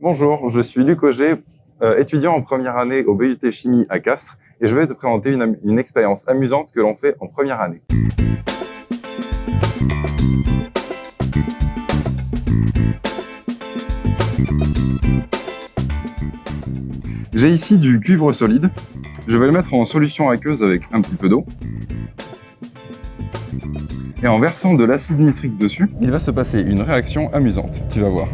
Bonjour, je suis Luc Auger, euh, étudiant en première année au BUT Chimie à Castres et je vais te présenter une, une expérience amusante que l'on fait en première année. J'ai ici du cuivre solide. Je vais le mettre en solution aqueuse avec un petit peu d'eau. Et en versant de l'acide nitrique dessus, il va se passer une réaction amusante. Tu vas voir.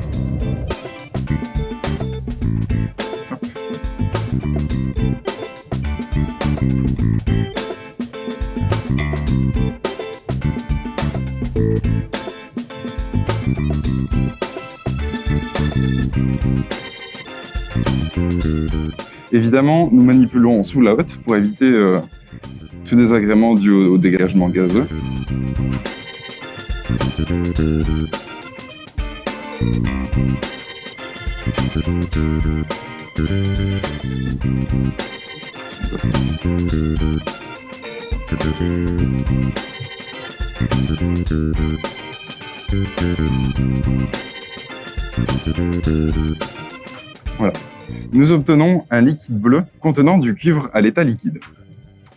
Évidemment, nous manipulons sous la hotte pour éviter euh, tout désagrément dû au, au dégagement gazeux. Voilà. Nous obtenons un liquide bleu contenant du cuivre à l'état liquide.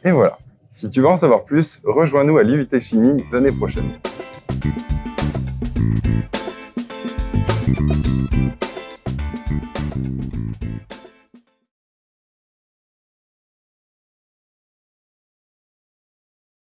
Et voilà. Si tu veux en savoir plus, rejoins-nous à l'IUT Chimie l'année prochaine.